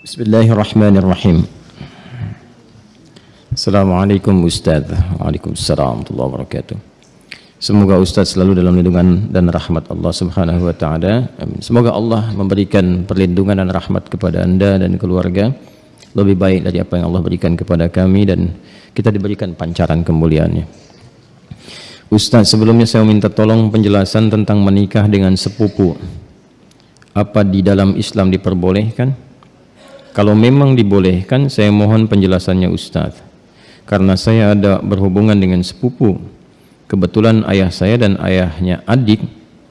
Bismillahirrahmanirrahim. Assalamualaikum Ustaz. Waalaikumsalam warahmatullahi wabarakatuh. Semoga Ustaz selalu dalam lindungan dan rahmat Allah Subhanahu wa taala. Amin. Semoga Allah memberikan perlindungan dan rahmat kepada Anda dan keluarga lebih baik dari apa yang Allah berikan kepada kami dan kita diberikan pancaran kemuliaannya. Ustaz, sebelumnya saya minta tolong penjelasan tentang menikah dengan sepupu. Apa di dalam Islam diperbolehkan? Kalau memang dibolehkan, saya mohon penjelasannya Ustaz. Karena saya ada berhubungan dengan sepupu. Kebetulan ayah saya dan ayahnya adik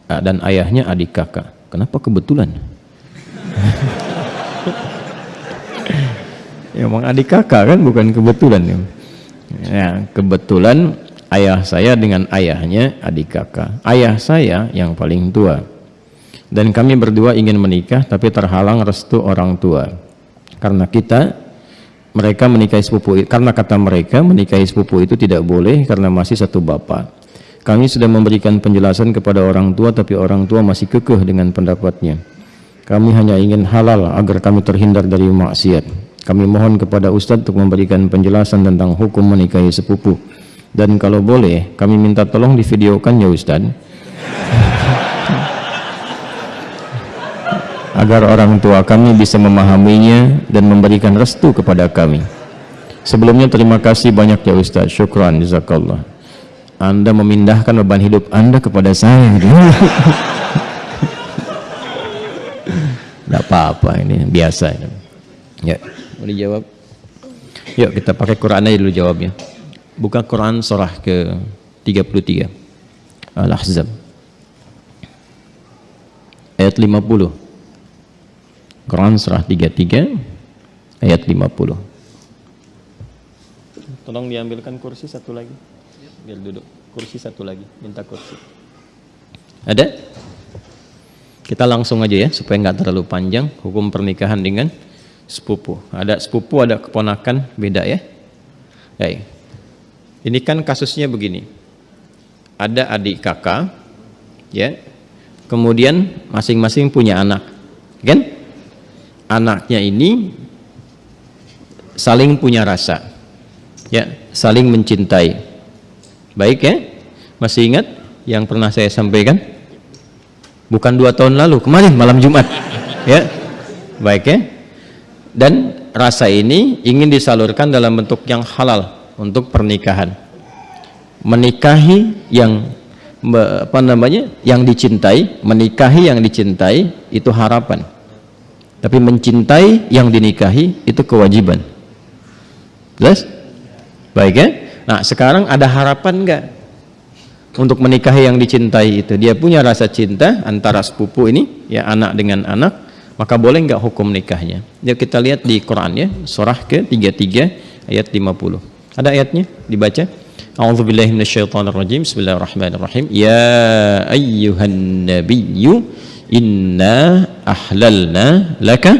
eh, dan ayahnya adik kakak. Kenapa kebetulan? Ya emang adik kakak kan bukan kebetulan. Ya ya kebetulan ayah saya dengan ayahnya adik kakak. Ayah saya yang paling tua. Dan kami berdua ingin menikah tapi terhalang restu orang tua karena kita mereka menikahi sepupu karena kata mereka menikahi sepupu itu tidak boleh karena masih satu bapak kami sudah memberikan penjelasan kepada orang tua tapi orang tua masih kekeh dengan pendapatnya. Kami hanya ingin halal agar kami terhindar dari maksiat. Kami mohon kepada Ustadz untuk memberikan penjelasan tentang hukum menikahi sepupu. Dan kalau boleh kami minta tolong divideokan ya Ustadz agar orang tua kami bisa memahaminya dan memberikan restu kepada kami. Sebelumnya terima kasih banyak ya Ustaz. Syukran jazakallah. Anda memindahkan beban hidup Anda kepada saya. Tidak apa-apa ini biasa. Ya, boleh jawab. Yuk kita pakai Quran aja dulu jawabnya. Buka Quran surah ke 33. Al-Ahzab. Ayat 50. Quran surah 33 ayat 50 tolong diambilkan kursi satu lagi. Biar duduk. Kursi satu lagi. Minta kursi. Ada? Kita langsung aja ya supaya nggak terlalu panjang. Hukum pernikahan dengan sepupu. Ada sepupu ada keponakan beda ya. Baik. ini kan kasusnya begini. Ada adik kakak ya. Kemudian masing-masing punya anak. Kan anaknya ini saling punya rasa ya saling mencintai. Baik ya? Masih ingat yang pernah saya sampaikan? Bukan dua tahun lalu kemarin malam Jumat ya? Baik ya? Dan rasa ini ingin disalurkan dalam bentuk yang halal untuk pernikahan. Menikahi yang apa namanya yang dicintai menikahi yang dicintai itu harapan tapi mencintai yang dinikahi itu kewajiban. Jelas? baik ya? Nah sekarang ada harapan enggak untuk menikahi yang dicintai itu? Dia punya rasa cinta antara sepupu ini ya anak dengan anak maka boleh enggak hukum nikahnya? Ya kita lihat di Quran ya surah ke 33 ayat 50 ada ayatnya? Dibaca? A'udzubillahi minasyaitonirrajim Bismillahirrahmanirrahim. Ya ayyuhan nabiyyu inna ahlalna laka.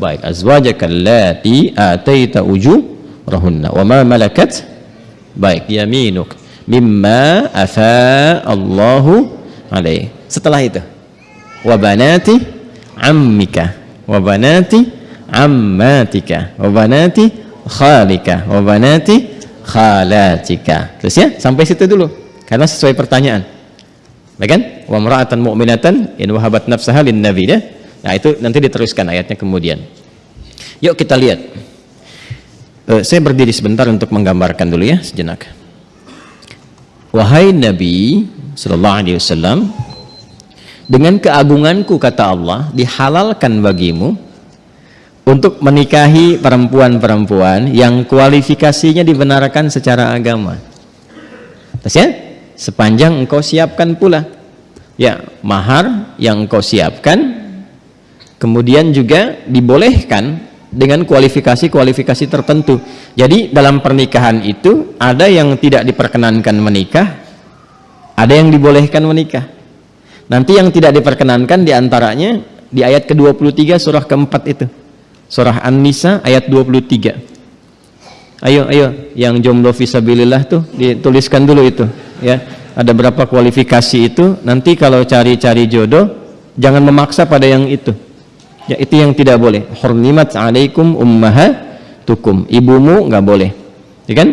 Baik azwajaka allati ataita ujurahunna. Wa ma malakat. Baik yaminuk. Mimma afa Allahu alaih. Setelah itu. Wa banati ammika. Wa banati ammatika. Wa banati khalika. Wa banati khalatika. Terus ya sampai situ dulu. Karena sesuai pertanyaan Baik kan? Wa mar'atan mu'minatan in wahabat nafsaha lin nabi ya. Nah, itu nanti diteruskan ayatnya kemudian. Yuk kita lihat. Uh, saya berdiri sebentar untuk menggambarkan dulu ya sejenak. Wahai Nabi sallallahu alaihi wasallam, dengan keagunganku kata Allah, dihalalkan bagimu untuk menikahi perempuan-perempuan yang kualifikasinya dibenarkan secara agama. Terus ya? Sepanjang engkau siapkan pula. Ya mahar yang engkau siapkan kemudian juga dibolehkan dengan kualifikasi-kualifikasi tertentu. Jadi dalam pernikahan itu ada yang tidak diperkenankan menikah ada yang dibolehkan menikah. Nanti yang tidak diperkenankan di antaranya di ayat ke-23 surah keempat itu. Surah An-Nisa ayat 23 ayo ayo yang jomblo visabilillah tuh dituliskan dulu itu ya ada berapa kualifikasi itu nanti kalau cari-cari jodoh jangan memaksa pada yang itu Ya itu yang tidak boleh. Hurnimat alaikum ummahatukum. Ibumu nggak boleh. Ya kan?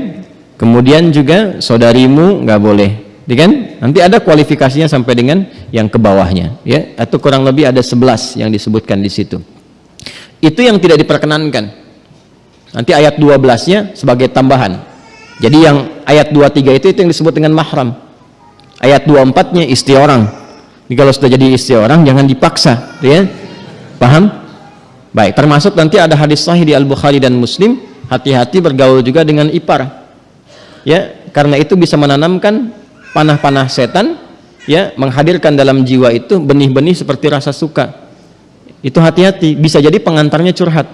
Kemudian juga saudarimu nggak boleh. Ya kan? Nanti ada kualifikasinya sampai dengan yang ke bawahnya, ya. Atau kurang lebih ada 11 yang disebutkan di situ. Itu yang tidak diperkenankan. Nanti ayat 12-nya sebagai tambahan. Jadi yang ayat 23 itu itu yang disebut dengan mahram. Ayat 24-nya istri orang. Jadi kalau sudah jadi istri orang jangan dipaksa, ya. Paham? Baik, termasuk nanti ada hadis sahih di Al-Bukhari dan Muslim, hati-hati bergaul juga dengan ipar. Ya, karena itu bisa menanamkan panah-panah setan, ya, menghadirkan dalam jiwa itu benih-benih seperti rasa suka. Itu hati-hati, bisa jadi pengantarnya curhat.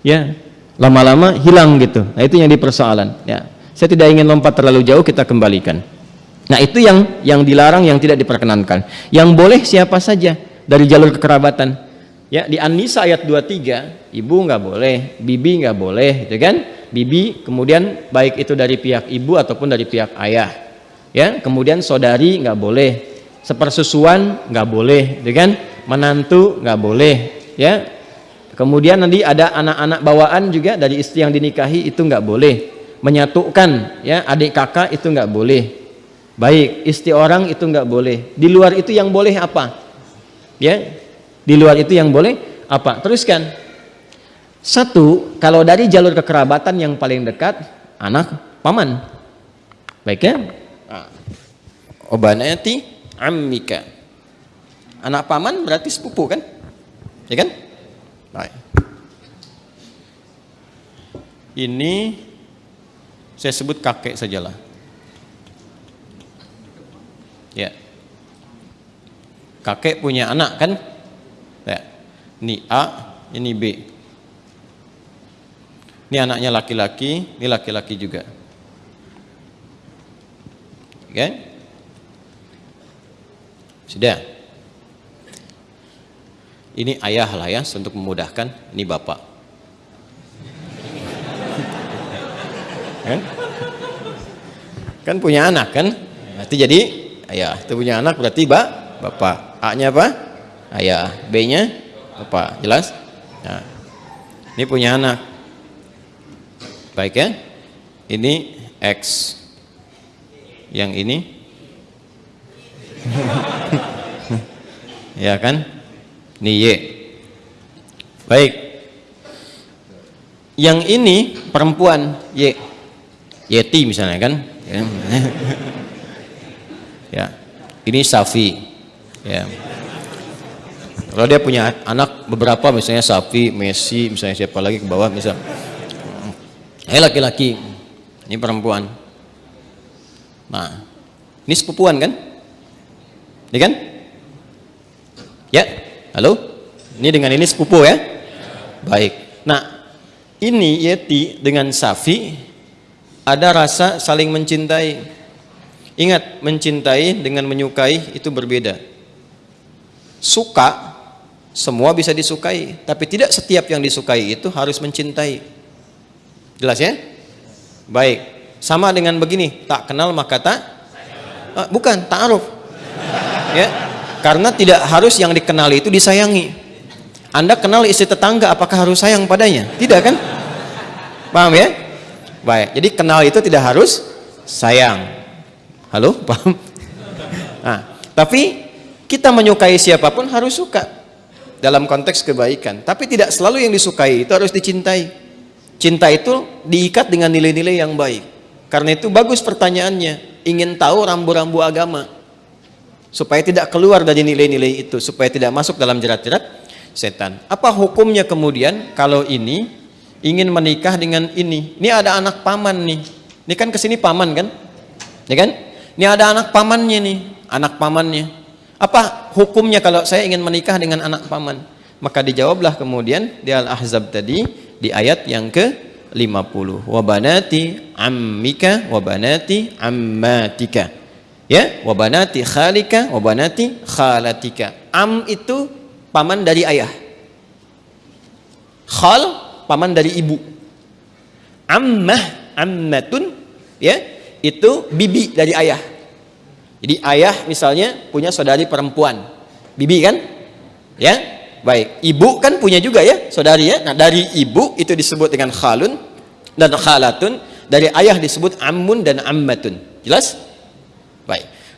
Ya, lama-lama hilang gitu. Nah, itu yang dipersoalan, ya. Saya tidak ingin lompat terlalu jauh, kita kembalikan. Nah itu yang yang dilarang yang tidak diperkenankan. Yang boleh siapa saja dari jalur kekerabatan. Ya di An-Nisa ayat 23 ibu nggak boleh, bibi nggak boleh, gitu kan? Bibi kemudian baik itu dari pihak ibu ataupun dari pihak ayah. Ya kemudian saudari nggak boleh, sepersusuan nggak boleh, gitu kan? Menantu nggak boleh, ya. Kemudian nanti ada anak-anak bawaan juga dari istri yang dinikahi itu nggak boleh. Menyatukan ya adik kakak itu nggak boleh Baik, istri orang itu nggak boleh. Di luar itu yang boleh apa? Ya, di luar itu yang boleh apa? Teruskan. Satu, kalau dari jalur kekerabatan yang paling dekat, anak paman. Baik ya? Obanati ammika. Anak paman berarti sepupu kan? Ya kan? Baik. Ini saya sebut kakek sajalah. Ya. Kakek punya anak kan? Ya. Ini A, ini B. Ini anaknya laki-laki, ini laki-laki juga. Oke? Okay? Sudah. Ini ayah lah ya, untuk memudahkan. Ini bapak. kan? Kan punya anak kan? Berarti jadi ayah. Itu punya anak berarti ba, bapak. A nya apa? Ayah. B nya bapak. Jelas? Nah, ini punya anak. Baik ya. Ini X. Yang ini? Ya kan ini Y baik. Yang ini perempuan Y Yeti misalnya kan? Ya. ya. Ini Safi. Ya. Kalau dia punya anak beberapa misalnya Safi Messi misalnya siapa lagi ke bawah misal. Eh laki-laki. Ini perempuan. Nah ini sepupuan kan? Ini kan? Ya halo ini dengan ini sepupu ya baik nah ini Yeti dengan Safi ada rasa saling mencintai Ingat, mencintai dengan menyukai itu berbeda. Suka, semua bisa disukai. Tapi tidak setiap yang disukai itu harus mencintai. Jelas ya? Baik. Sama dengan begini, tak kenal maka tak? Ah, bukan, ta'aruf. Ya, karena tidak harus yang dikenali itu disayangi. Anda kenal istri tetangga, apakah harus sayang padanya? Tidak kan? Paham ya? Baik, jadi kenal itu tidak harus sayang Halo, paham? Nah, tapi kita menyukai siapa pun harus suka dalam konteks kebaikan. Tapi tidak selalu yang disukai itu harus dicintai. Cinta itu diikat dengan nilai-nilai yang baik. Karena itu bagus pertanyaannya. Ingin tahu rambu-rambu agama. Supaya tidak keluar dari nilai-nilai itu. Supaya tidak masuk dalam jerat-jerat setan. Apa hukumnya kemudian kalau ini ingin menikah dengan ini? Ini ada anak paman nih. Ini kan ke sini paman kan? Ya kan? Ini ada anak pamannya nih, anak pamannya. Apa hukumnya kalau saya ingin menikah dengan anak paman? Maka dijawablah kemudian di Al-Ahzab tadi di ayat yang ke 50. Wabanati ammika wabanati ammatika. Ya, wabanati khalika wabanati khalatika. Am itu paman dari ayah. Khal paman dari ibu. Ammah ammatun ya itu bibi dari ayah. Jadi ayah misalnya punya saudari perempuan, bibi kan? Ya, baik ibu kan punya juga ya saudari ya nah dari ibu itu disebut dengan khalun dan khalatun dari ayah disebut ammun dan ammatun jelas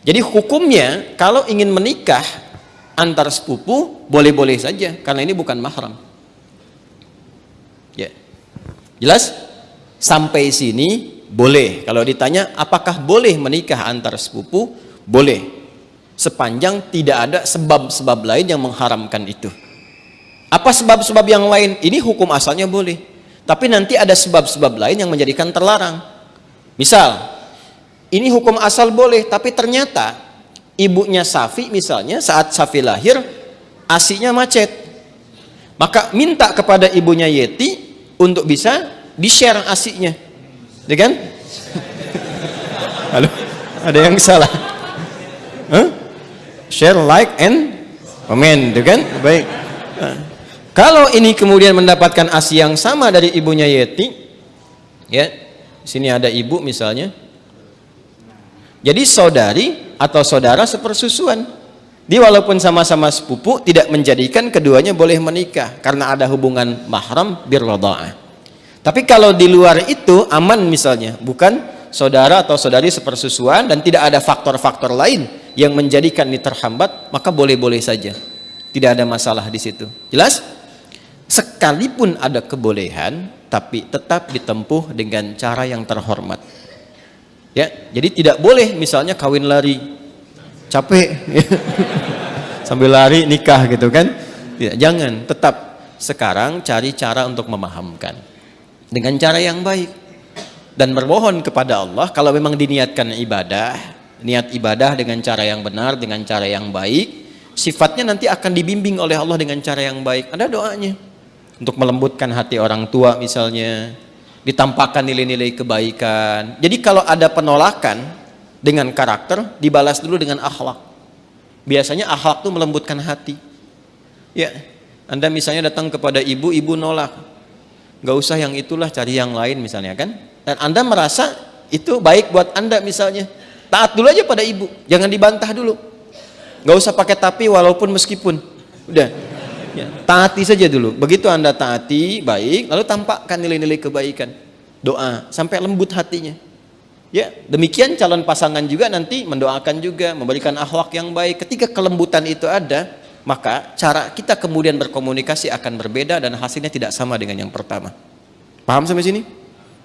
jadi hukumnya kalau ingin menikah antar sepupu boleh-boleh saja karena ini bukan mahram. Ya. Jelas? Sampai sini boleh. Kalau ditanya apakah boleh menikah antar sepupu? Boleh. Sepanjang tidak ada sebab-sebab lain yang mengharamkan itu. Apa sebab-sebab yang lain? Ini hukum asalnya boleh. Tapi nanti ada sebab-sebab lain yang menjadikan terlarang. Misal ini hukum asal boleh tapi ternyata ibunya Safi misalnya saat Safi lahir asinya macet. Maka minta kepada ibunya Yeti untuk bisa di-share asinya. Ya kan? Halo ada yang salah? Huh? share like and comment ya kan? Baik. Kalau ini kemudian mendapatkan ASI yang sama dari ibunya Yeti, ya, sini ada ibu misalnya. Jadi saudari atau saudara sepersusuan. Dia walaupun sama-sama sepupu tidak menjadikan keduanya boleh menikah karena ada hubungan mahram birradha'ah. Tapi kalau di luar itu aman misalnya, bukan saudara atau saudari sepersusuan dan tidak ada faktor-faktor lain yang menjadikan ini terhambat, maka boleh-boleh saja. Tidak ada masalah di situ. Jelas? sekalipun ada kebolehan tapi tetap ditempuh dengan cara yang terhormat ya jadi tidak boleh misalnya kawin lari. Capek. Sambil lari nikah gitu kan? Tidak jangan. Tetap sekarang cari cara untuk memahamkan. Dengan cara yang baik. Dan bermohon kepada Allah kalau memang diniatkan ibadah niat ibadah dengan cara yang benar dengan cara yang baik sifatnya nanti akan dibimbing oleh Allah dengan cara yang baik. Ada doanya. Untuk melembutkan hati orang tua misalnya ditampakkan nilai-nilai kebaikan. Jadi kalau ada penolakan dengan karakter dibalas dulu dengan akhlak. Biasanya akhlak itu melembutkan hati. Ya anda misalnya datang kepada ibu ibu nolak. Gak usah yang itulah cari yang lain misalnya kan? Dan anda merasa itu baik buat anda misalnya. Taat dulu aja pada ibu jangan dibantah dulu. Gak usah pakai tapi walaupun meskipun. Udah ya, taati saja dulu. Begitu anda taati baik lalu tampakkan nilai-nilai kebaikan. Doa sampai lembut hatinya. Ya demikian calon pasangan juga nanti mendoakan juga memberikan akhlak yang baik. Ketika kelembutan itu ada maka cara kita kemudian berkomunikasi akan berbeda dan hasilnya tidak sama dengan yang pertama. Paham sampai sini?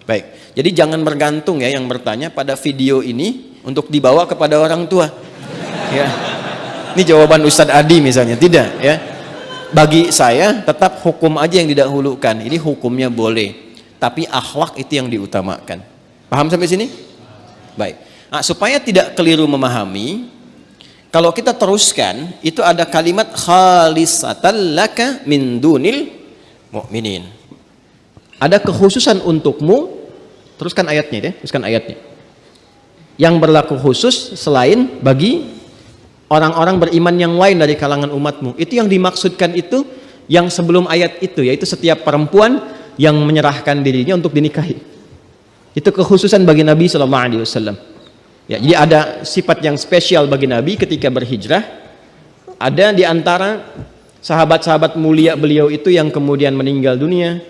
baik. Jadi jangan bergantung ya yang bertanya pada video ini untuk dibawa kepada orang tua. Ya. Ini jawaban Ustadz Adi misalnya. Tidak ya bagi saya tetap hukum aja yang didahulukan. Ini hukumnya boleh tapi akhlak itu yang diutamakan. Paham sampai sini? baik. Nah, supaya tidak keliru memahami kalau kita teruskan itu ada kalimat khalisatan laka min dunil mu'minin. Ada kekhususan untukmu teruskan ayatnya ya teruskan ayatnya. Yang berlaku khusus selain bagi orang-orang beriman yang lain dari kalangan umatmu. Itu yang dimaksudkan itu yang sebelum ayat itu yaitu setiap perempuan yang menyerahkan dirinya untuk dinikahi. Itu kekhususan bagi Nabi Shallallahu Alaihi Wasallam. Ya jadi ada sifat yang spesial bagi Nabi ketika berhijrah. Ada di antara sahabat-sahabat mulia beliau itu yang kemudian meninggal dunia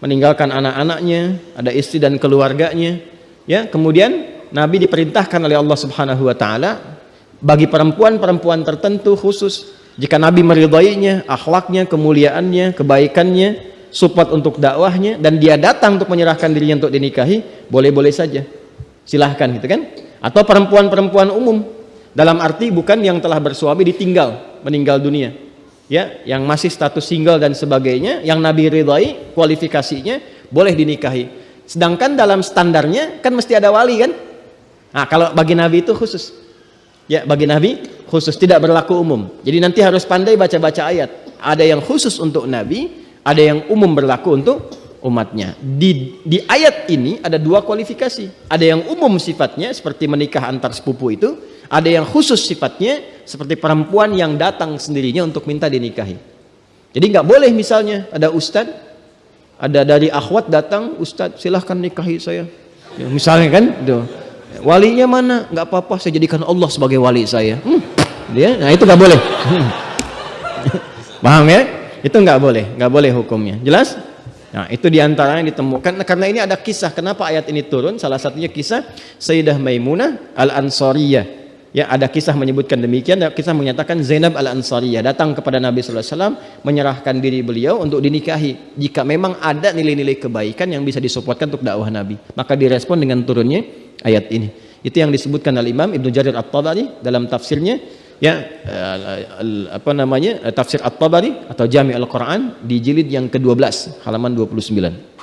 meninggalkan anak-anaknya ada istri dan keluarganya. Ya kemudian Nabi diperintahkan oleh Allah Subhanahu Wa Taala bagi perempuan-perempuan tertentu khusus jika Nabi meridainya akhlaknya kemuliaannya kebaikannya support untuk dakwahnya dan dia datang untuk menyerahkan dirinya untuk dinikahi boleh-boleh saja. Silahkan gitu kan? Atau perempuan-perempuan umum dalam arti bukan yang telah bersuami ditinggal meninggal dunia. Ya yang masih status single dan sebagainya yang Nabi ridai kualifikasinya boleh dinikahi. Sedangkan dalam standarnya kan mesti ada wali kan? Nah kalau bagi Nabi itu khusus ya bagi Nabi khusus tidak berlaku umum. Jadi nanti harus pandai baca-baca ayat. Ada yang khusus untuk Nabi ada yang umum berlaku untuk umatnya. Di, di ayat ini ada dua kualifikasi. Ada yang umum sifatnya seperti menikah antar sepupu itu. Ada yang khusus sifatnya seperti perempuan yang datang sendirinya untuk minta dinikahi. Jadi nggak boleh misalnya ada ustadz ada dari akhwat datang ustadz silahkan nikahi saya. Ya, misalnya kan tuh walinya mana nggak apa-apa saya jadikan Allah sebagai wali saya hmm, dia nah itu nggak boleh hmm. paham ya Itu nggak boleh, nggak boleh hukumnya. Jelas? Nah, itu di antaranya ditemukan karena ini ada kisah kenapa ayat ini turun. Salah satunya kisah Sayyidah Maimunah Al-Ansariyah. Ya, ada kisah menyebutkan demikian, ada kisah menyatakan Zainab Al-Ansariyah datang kepada Nabi wasallam menyerahkan diri beliau untuk dinikahi. Jika memang ada nilai-nilai kebaikan yang bisa disupportkan untuk dakwah Nabi, maka direspon dengan turunnya ayat ini. Itu yang disebutkan oleh Imam Ibnu Jarir At-Tabari dalam tafsirnya ya uh, apa namanya tafsir At-Tabari atau Jami' Al-Quran di jilid yang ke-12 halaman 29